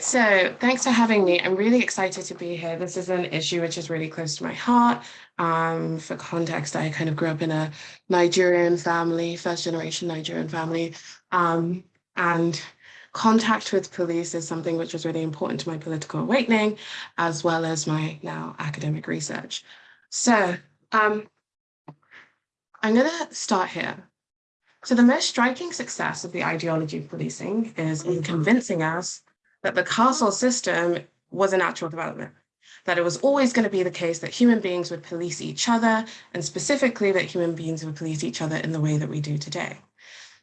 So thanks for having me. I'm really excited to be here. This is an issue which is really close to my heart. Um, for context, I kind of grew up in a Nigerian family, first generation Nigerian family. Um, and contact with police is something which was really important to my political awakening, as well as my now academic research. So um, I'm going to start here. So the most striking success of the ideology of policing is in convincing us that the carceral system was a natural development, that it was always going to be the case that human beings would police each other, and specifically that human beings would police each other in the way that we do today.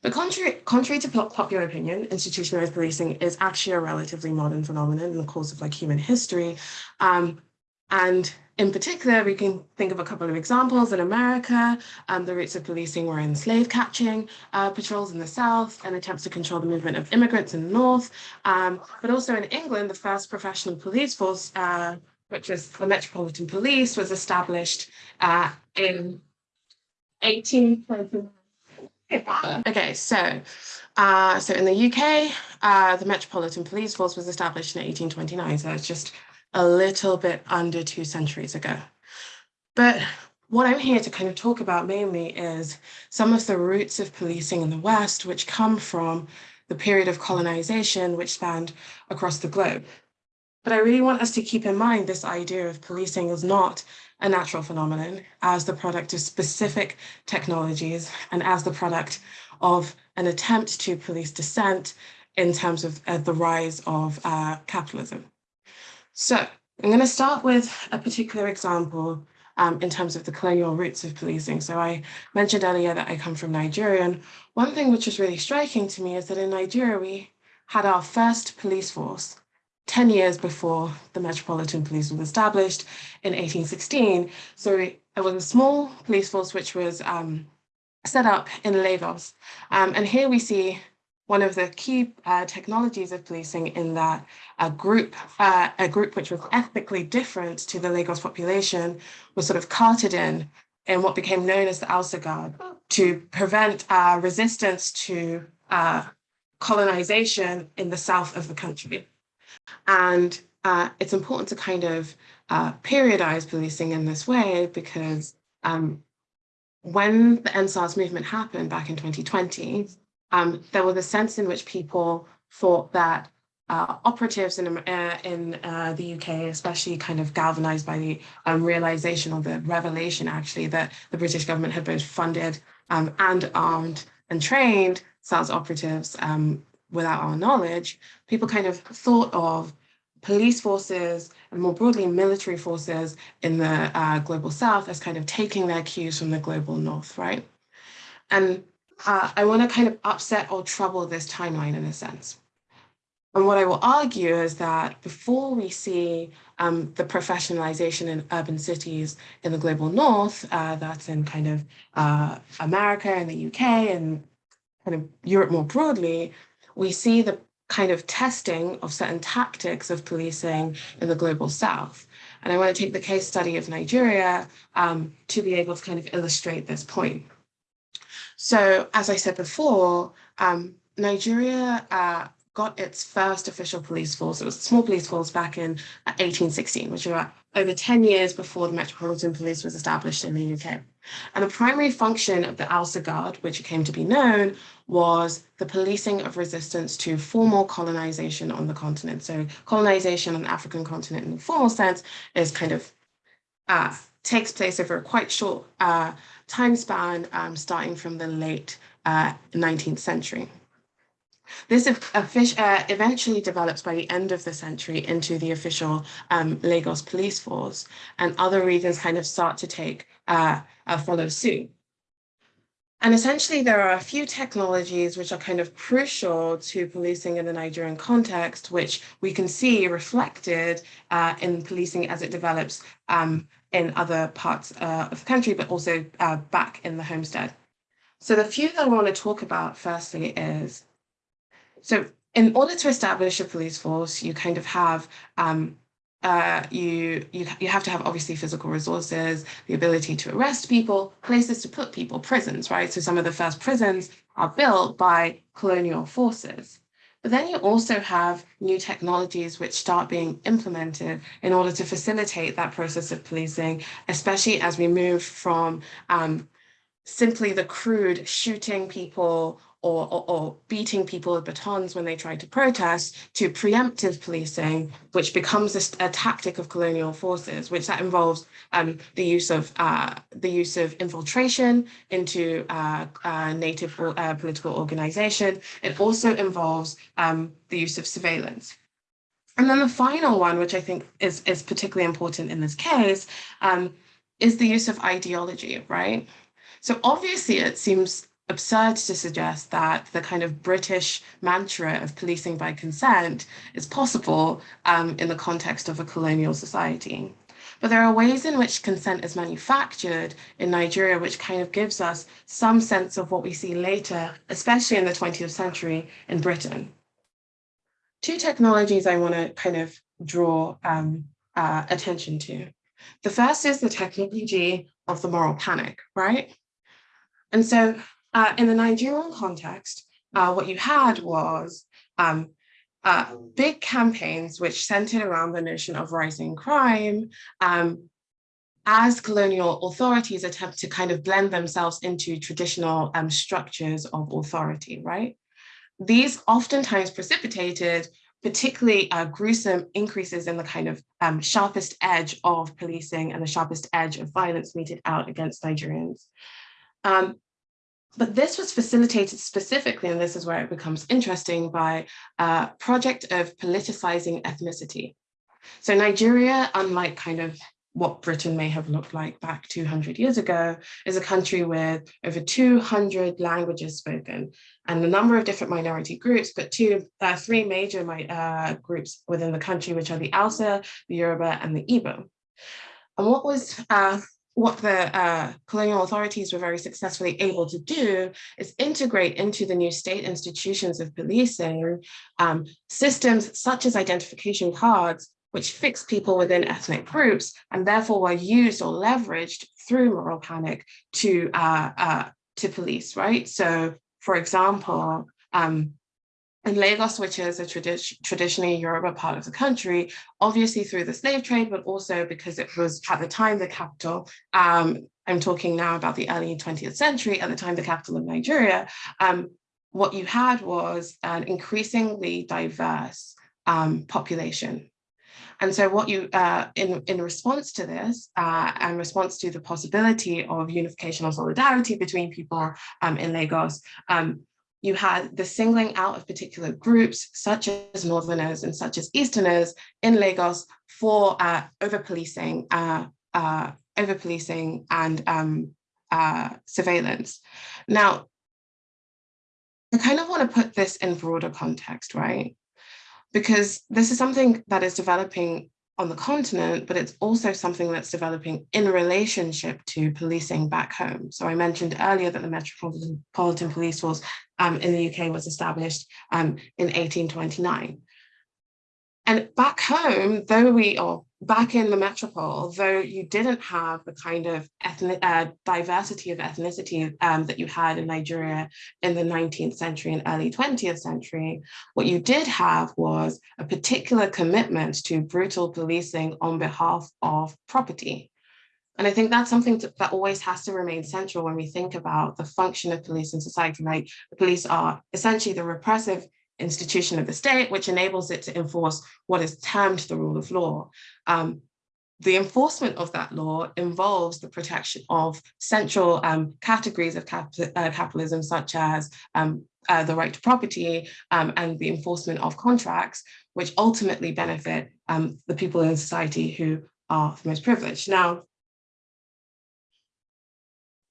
But contrary, contrary to popular opinion, institutionalized policing is actually a relatively modern phenomenon in the course of like human history. Um, and in particular, we can think of a couple of examples. In America, um, the roots of policing were in slave catching uh, patrols in the South and attempts to control the movement of immigrants in the North. Um, but also in England, the first professional police force, uh, which was the Metropolitan Police, was established uh, in 1829. Okay, so uh, so in the UK, uh, the Metropolitan Police Force was established in 1829, so it's just a little bit under two centuries ago. But what I'm here to kind of talk about mainly is some of the roots of policing in the West, which come from the period of colonization, which spanned across the globe. But I really want us to keep in mind this idea of policing is not a natural phenomenon as the product of specific technologies and as the product of an attempt to police dissent in terms of uh, the rise of uh, capitalism. So I'm going to start with a particular example um, in terms of the colonial roots of policing. So I mentioned earlier that I come from Nigeria. And one thing which is really striking to me is that in Nigeria, we had our first police force 10 years before the Metropolitan Police was established in 1816. So it was a small police force which was um, set up in Lagos. Um, and here we see one of the key uh, technologies of policing in that a group, uh, a group which was ethnically different to the Lagos population was sort of carted in in what became known as the Hausa Guard to prevent uh, resistance to uh, colonization in the south of the country. And uh, it's important to kind of uh, periodize policing in this way because um, when the EndSARS movement happened back in 2020, um, there was a sense in which people thought that uh, operatives in, uh, in uh, the UK, especially kind of galvanized by the um, realization or the revelation actually that the British government had both funded um, and armed and trained SARS operatives um, without our knowledge, people kind of thought of police forces and more broadly military forces in the uh, global south as kind of taking their cues from the global north, right? And uh, I want to kind of upset or trouble this timeline in a sense. And what I will argue is that before we see um, the professionalization in urban cities in the global north, uh, that's in kind of uh, America and the UK and kind of Europe more broadly, we see the kind of testing of certain tactics of policing in the global south. And I want to take the case study of Nigeria um, to be able to kind of illustrate this point. So as I said before, um, Nigeria uh, got its first official police force. It was a small police force back in 1816, which was over 10 years before the Metropolitan Police was established in the UK. And the primary function of the Hausa Guard, which came to be known, was the policing of resistance to formal colonization on the continent. So colonization on the African continent in the formal sense is kind of uh, takes place over a quite short uh, time span um, starting from the late uh, 19th century. This uh, eventually develops by the end of the century into the official um, Lagos police force, and other regions kind of start to take uh, uh, follow suit. And essentially, there are a few technologies which are kind of crucial to policing in the Nigerian context, which we can see reflected uh, in policing as it develops um, in other parts uh, of the country, but also uh, back in the homestead. So the few that I want to talk about firstly is, so in order to establish a police force, you kind of have um, uh, you, you, you have to have obviously physical resources, the ability to arrest people, places to put people, prisons, right? So some of the first prisons are built by colonial forces. But then you also have new technologies which start being implemented in order to facilitate that process of policing, especially as we move from um, simply the crude shooting people or, or, or, beating people with batons when they try to protest to preemptive policing, which becomes a, a tactic of colonial forces, which that involves um, the use of uh, the use of infiltration into uh, uh, native uh, political organization. It also involves um, the use of surveillance. And then the final one, which I think is, is particularly important in this case, um, is the use of ideology, right? So obviously it seems absurd to suggest that the kind of British mantra of policing by consent is possible um, in the context of a colonial society. But there are ways in which consent is manufactured in Nigeria, which kind of gives us some sense of what we see later, especially in the 20th century in Britain. Two technologies I want to kind of draw um, uh, attention to. The first is the technology of the moral panic, right? And so uh, in the Nigerian context, uh, what you had was um, uh, big campaigns which centered around the notion of rising crime um, as colonial authorities attempt to kind of blend themselves into traditional um, structures of authority, right? These oftentimes precipitated particularly uh, gruesome increases in the kind of um, sharpest edge of policing and the sharpest edge of violence meted out against Nigerians. Um, but this was facilitated specifically, and this is where it becomes interesting, by a project of politicizing ethnicity. So Nigeria, unlike kind of what Britain may have looked like back 200 years ago, is a country with over 200 languages spoken and a number of different minority groups, but two, uh, three major uh, groups within the country, which are the Hausa, the Yoruba, and the Igbo. And what was uh, what the uh, colonial authorities were very successfully able to do is integrate into the new state institutions of policing um, systems such as identification cards, which fix people within ethnic groups and therefore were used or leveraged through moral panic to, uh, uh, to police, right? So for example, um, in Lagos, which is a tradi traditionally Yoruba part of the country, obviously through the slave trade, but also because it was at the time the capital, um, I'm talking now about the early 20th century, at the time the capital of Nigeria, um, what you had was an increasingly diverse um, population. And so what you, uh, in, in response to this, uh, and response to the possibility of unification or solidarity between people um, in Lagos, um, you had the singling out of particular groups such as Northerners and such as Easterners in Lagos for uh, over-policing uh, uh, over-policing and um, uh, surveillance. Now, I kind of want to put this in broader context, right? Because this is something that is developing on the continent, but it's also something that's developing in relationship to policing back home. So I mentioned earlier that the Metropolitan Police Force um, in the UK was established um, in 1829. And back home, though we, or back in the metropole, though you didn't have the kind of ethnic uh, diversity of ethnicity um, that you had in Nigeria in the 19th century and early 20th century, what you did have was a particular commitment to brutal policing on behalf of property. And I think that's something to, that always has to remain central when we think about the function of police in society. Like the police are essentially the repressive institution of the state, which enables it to enforce what is termed the rule of law. Um, the enforcement of that law involves the protection of central um, categories of cap uh, capitalism, such as um, uh, the right to property um, and the enforcement of contracts, which ultimately benefit um, the people in society who are the most privileged. Now,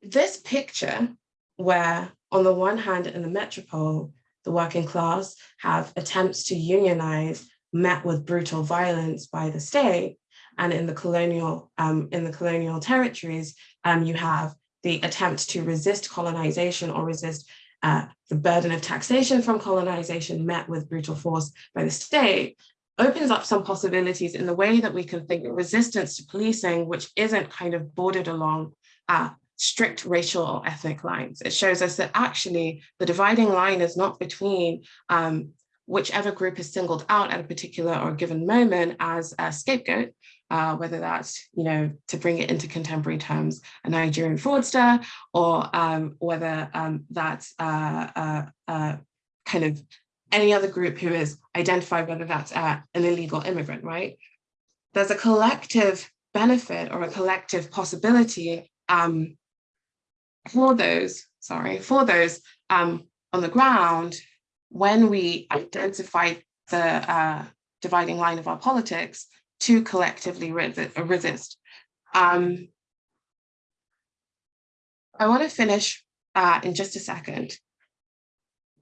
this picture where on the one hand in the metropole, the working class have attempts to unionize met with brutal violence by the state. And in the colonial, um, in the colonial territories, um, you have the attempt to resist colonization or resist uh, the burden of taxation from colonization met with brutal force by the state opens up some possibilities in the way that we can think of resistance to policing, which isn't kind of bordered along uh, strict racial or ethnic lines. It shows us that actually the dividing line is not between um, whichever group is singled out at a particular or given moment as a scapegoat, uh, whether that's, you know, to bring it into contemporary terms, a Nigerian fraudster, or um, whether um, that's uh, uh, uh, kind of any other group who is identified, whether that's an illegal immigrant, right? There's a collective benefit or a collective possibility um, for those, sorry, for those um, on the ground when we identify the uh, dividing line of our politics to collectively resist. Um, I want to finish uh, in just a second,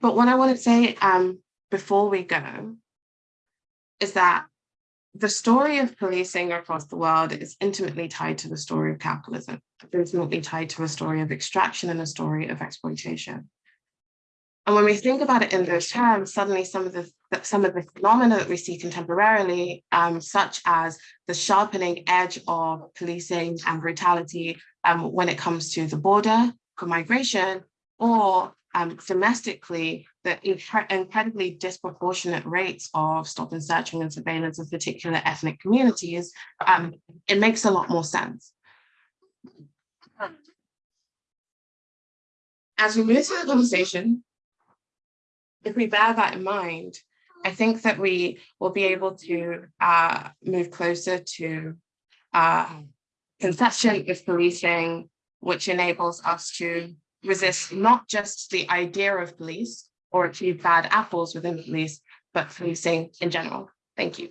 but what I want to say um, before we go is that the story of policing across the world is intimately tied to the story of capitalism, intimately tied to a story of extraction and a story of exploitation. And when we think about it in those terms, suddenly some of the some of the phenomena that we see contemporarily, um, such as the sharpening edge of policing and brutality um, when it comes to the border for migration, or um, domestically, the incredibly disproportionate rates of stop and searching and surveillance of particular ethnic communities, um, it makes a lot more sense. As we move through the conversation, if we bear that in mind, I think that we will be able to uh, move closer to uh, conception of policing, which enables us to resist not just the idea of police or achieve bad apples within police, but policing in general. Thank you.